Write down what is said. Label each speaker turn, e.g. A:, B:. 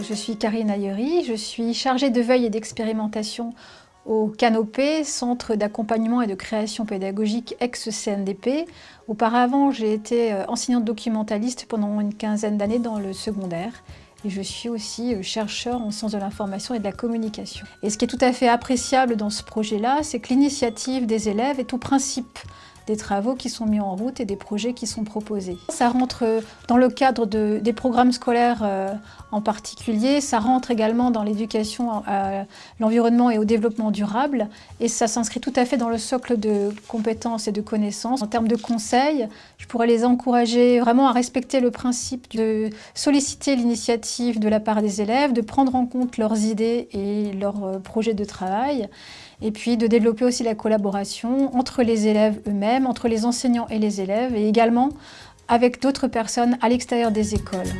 A: je suis Karine Ayery, je suis chargée de veille et d'expérimentation au Canopé, Centre d'accompagnement et de création pédagogique ex-CNDP. Auparavant, j'ai été euh, enseignante documentaliste pendant une quinzaine d'années dans le secondaire et je suis aussi euh, chercheur en sciences de l'information et de la communication. Et ce qui est tout à fait appréciable dans ce projet-là, c'est que l'initiative des élèves est au principe des travaux qui sont mis en route et des projets qui sont proposés. Ça rentre dans le cadre de, des programmes scolaires euh, en particulier, ça rentre également dans l'éducation à l'environnement et au développement durable et ça s'inscrit tout à fait dans le socle de compétences et de connaissances. En termes de conseils, je pourrais les encourager vraiment à respecter le principe de solliciter l'initiative de la part des élèves, de prendre en compte leurs idées et leurs euh, projets de travail et puis de développer aussi la collaboration entre les élèves eux-mêmes, entre les enseignants et les élèves, et également avec d'autres personnes à l'extérieur des écoles.